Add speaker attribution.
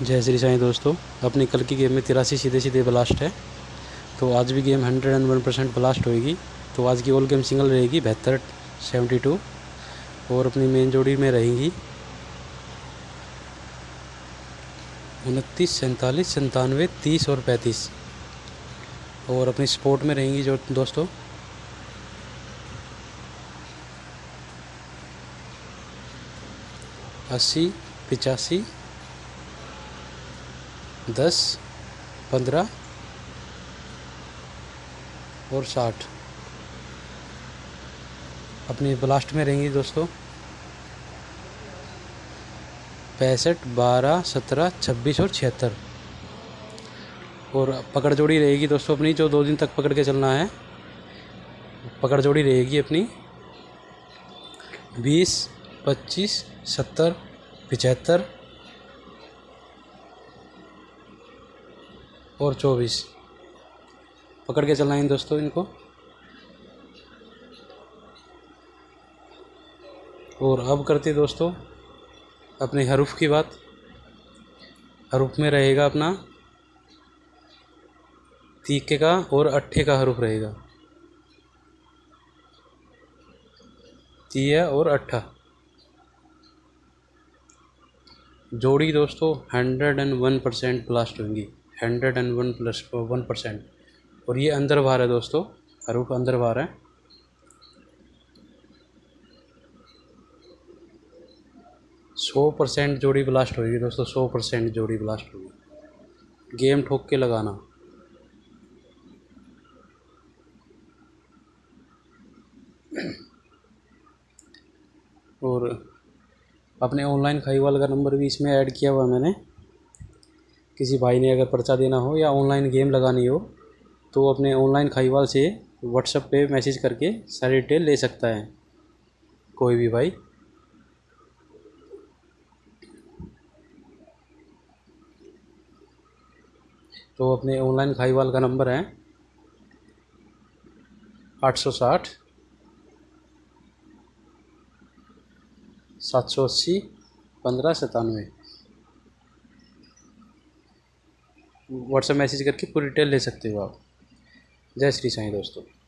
Speaker 1: जय श्री साईं दोस्तों। अपनी कल की गेम में तिरासी सीधे सीधे ब्लास्ट है। तो आज भी game hundred and one percent blast होएगी। तो आज की ऑल गेम सिंगल रहेगी, बेहतर सेवेंटी टू और अपनी मेन जोड़ी में रहेंगी उनतीस, सैंतालीस संतानवे तीस और पैंतीस। और अपनी स्पोर्ट में रहेंगी जो दोस्तों। अस्सी, पिचासी दस, पंद्रह और साठ। अपनी ब्लास्ट में रहेंगी दोस्तों। पैंसठ, बारह, सत्रह, छब्बीस और छिहत्तर। और पकड़ जोड़ी रहेगी दोस्तों अपनी, जो दो दिन तक पकड़ के चलना है। पकड़ जोड़ी रहेगी अपनी। बीस, पच्चीस, सत्तर, पचहत्तर और चौबीस। पकड़ के चलना है दोस्तों इनको। और अब करते दोस्तों अपने हरूफ की बात। हरूफ में रहेगा अपना तीके का और अट्ठे का हरूफ रहेगा। तीया और अट्ठा। जोड़ी दोस्तों hundred and one percent blast होंगी। Hundred and one plus one percent. और ये अंदर बार है दोस्तों, हरूफ अंदर बार है। सौ परसेंट जोड़ी ब्लास्ट होगी दोस्तों, सौ परसेंट जोड़ी ब्लास्ट होगी। गेम ठोक के लगाना। और अपने ऑनलाइन खाई खाईवाल का नंबर भी इसमें ऐड किया हुआ मैंने। किसी भाई ने अगर पर्चा देना हो या ऑनलाइन गेम लगानी हो तो अपने ऑनलाइन खाईवाल से व्हाट्सएप पे मैसेज करके सारी डिटेल ले सकता है। कोई भी भाई। तो अपने ऑनलाइन खाईवाल का नंबर है आठ सौ साठ, सात सौ अस्सी, पंद्रह सतानवे व्हाट्सएप मैसेज करके पूरी डिटेल ले सकते हो आप। जय श्री साईं दोस्तों।